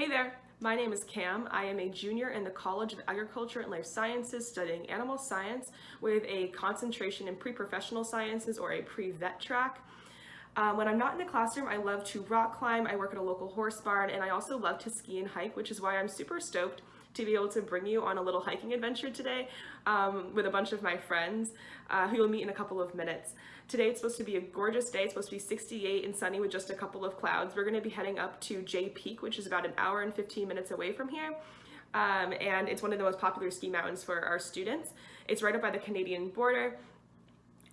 Hey there, my name is Cam. I am a junior in the College of Agriculture and Life Sciences studying animal science with a concentration in pre-professional sciences or a pre-vet track. Um, when I'm not in the classroom, I love to rock climb, I work at a local horse barn, and I also love to ski and hike, which is why I'm super stoked to be able to bring you on a little hiking adventure today um, with a bunch of my friends uh, who you'll meet in a couple of minutes. Today it's supposed to be a gorgeous day. It's supposed to be 68 and sunny with just a couple of clouds. We're going to be heading up to Jay Peak, which is about an hour and 15 minutes away from here. Um, and it's one of the most popular ski mountains for our students. It's right up by the Canadian border.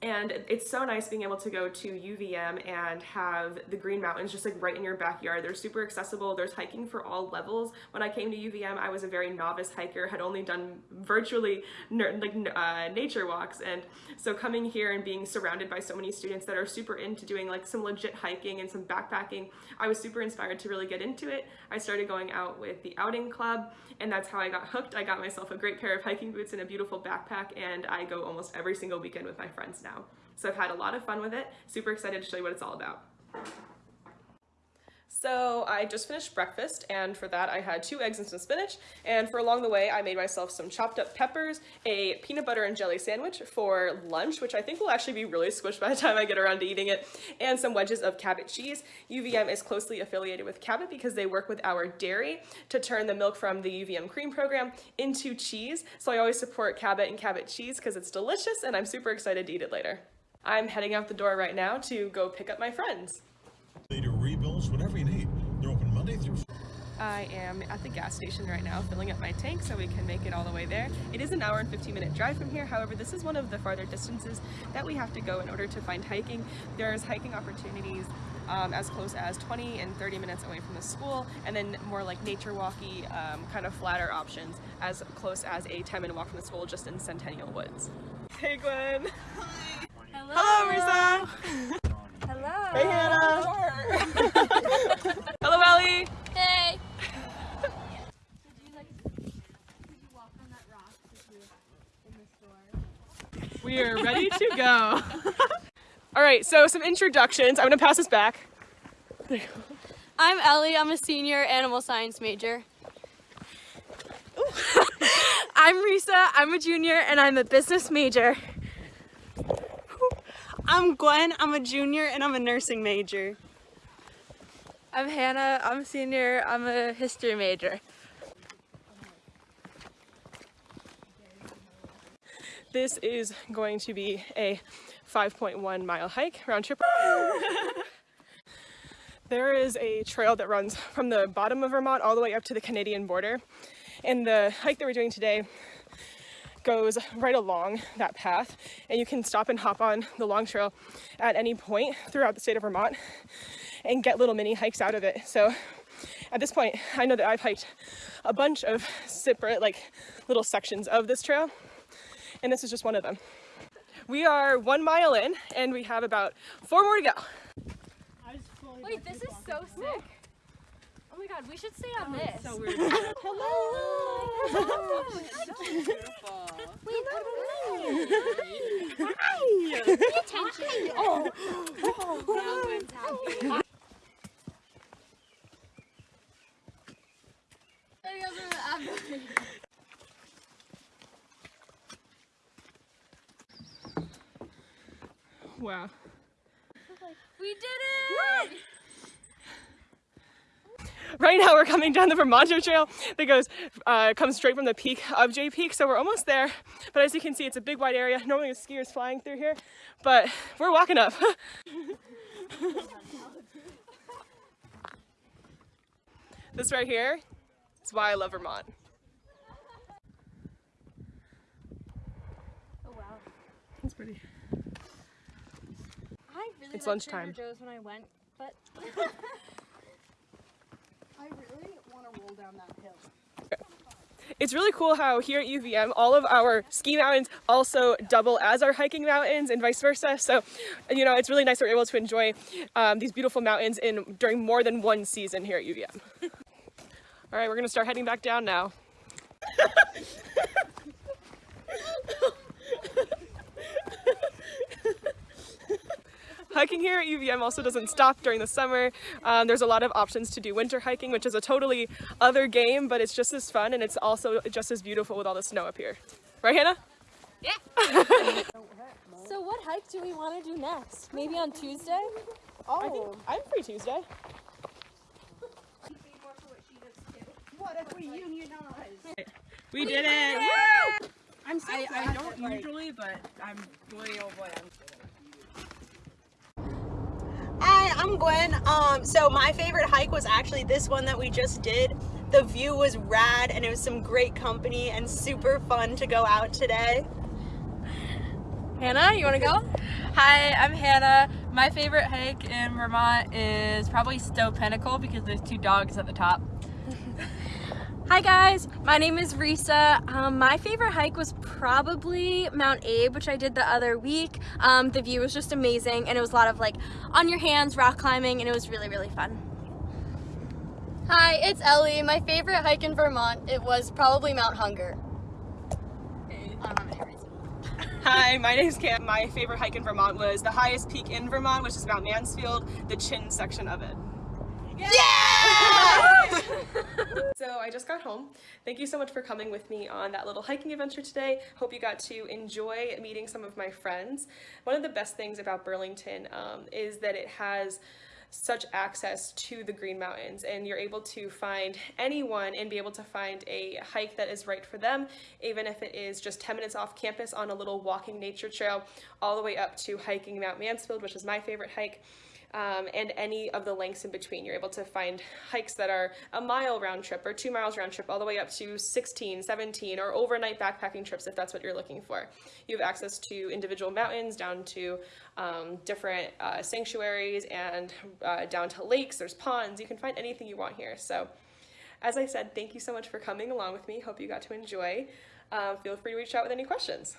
And it's so nice being able to go to UVM and have the Green Mountains just like right in your backyard. They're super accessible. There's hiking for all levels. When I came to UVM, I was a very novice hiker, had only done virtually like uh, nature walks. And so coming here and being surrounded by so many students that are super into doing like some legit hiking and some backpacking, I was super inspired to really get into it. I started going out with the outing club and that's how I got hooked. I got myself a great pair of hiking boots and a beautiful backpack and I go almost every single weekend with my friends. So I've had a lot of fun with it. Super excited to show you what it's all about. So I just finished breakfast and for that I had two eggs and some spinach and for along the way I made myself some chopped up peppers, a peanut butter and jelly sandwich for lunch which I think will actually be really squished by the time I get around to eating it and some wedges of Cabot cheese. UVM is closely affiliated with Cabot because they work with our dairy to turn the milk from the UVM cream program into cheese so I always support Cabot and Cabot cheese because it's delicious and I'm super excited to eat it later. I'm heading out the door right now to go pick up my friends. Later I am at the gas station right now filling up my tank so we can make it all the way there. It is an hour and 15 minute drive from here, however this is one of the farther distances that we have to go in order to find hiking. There's hiking opportunities um, as close as 20 and 30 minutes away from the school and then more like nature walky um, kind of flatter options as close as a 10 minute walk from the school just in Centennial Woods. Hey Gwen! Hi! Hello! Hello Risa! Hello! Hey Hannah! Hello Ellie! Hey! We are ready to go. All right, so some introductions. I'm gonna pass this back. I'm Ellie, I'm a senior animal science major. I'm Risa, I'm a junior and I'm a business major. I'm Gwen, I'm a junior and I'm a nursing major. I'm Hannah, I'm a senior, I'm a history major. This is going to be a 5.1 mile hike round trip. there is a trail that runs from the bottom of Vermont all the way up to the Canadian border. And the hike that we're doing today goes right along that path and you can stop and hop on the long trail at any point throughout the state of Vermont and get little mini hikes out of it. So at this point, I know that I've hiked a bunch of separate like little sections of this trail and this is just one of them. We are one mile in and we have about four more to go. Wait, this is so sick. Oh my god, we should stay on this. So weird. Hello! Wait, Hi! Pay attention. Oh. oh. Wow. We did it! Right now we're coming down the Vermonter Trail that goes, uh, comes straight from the peak of Jay Peak, so we're almost there. But as you can see, it's a big wide area. Normally there's skiers flying through here, but we're walking up. this right here is why I love Vermont. Oh wow. It's pretty. I really It's lunchtime. Joe's when I went, but I really want to roll down that hill. It's really cool how here at UVM, all of our ski mountains also double as our hiking mountains and vice versa. So, you know, it's really nice that we're able to enjoy um, these beautiful mountains in during more than one season here at UVM. all right, we're gonna start heading back down now. Hiking here at UVM also doesn't stop during the summer. Um, there's a lot of options to do winter hiking, which is a totally other game, but it's just as fun and it's also just as beautiful with all the snow up here. Right, Hannah? Yeah. so what hike do we want to do next? Maybe on Tuesday? I think I'm free Tuesday. what if We unionize? We did it! Woo! I'm so I, I don't usually, but I'm boy oh boy. Hi, I'm Gwen. Um, so my favorite hike was actually this one that we just did. The view was rad and it was some great company and super fun to go out today. Hannah, you want to go? Hi, I'm Hannah. My favorite hike in Vermont is probably Stowe Pinnacle because there's two dogs at the top. Hi guys, my name is Risa. Um, my favorite hike was probably Mount Abe, which I did the other week. Um, the view was just amazing and it was a lot of like on your hands rock climbing and it was really, really fun. Hi, it's Ellie. My favorite hike in Vermont, it was probably Mount Hunger. Hi, my name is Cam. My favorite hike in Vermont was the highest peak in Vermont, which is Mount Mansfield, the chin section of it. Yeah! so I just got home. Thank you so much for coming with me on that little hiking adventure today. Hope you got to enjoy meeting some of my friends. One of the best things about Burlington um, is that it has such access to the Green Mountains and you're able to find anyone and be able to find a hike that is right for them, even if it is just 10 minutes off campus on a little walking nature trail, all the way up to hiking Mount Mansfield, which is my favorite hike. Um, and any of the lengths in between. You're able to find hikes that are a mile round trip or two miles round trip all the way up to 16, 17 or overnight backpacking trips if that's what you're looking for. You have access to individual mountains down to um, different uh, sanctuaries and uh, down to lakes, there's ponds, you can find anything you want here. So as I said, thank you so much for coming along with me. Hope you got to enjoy. Uh, feel free to reach out with any questions.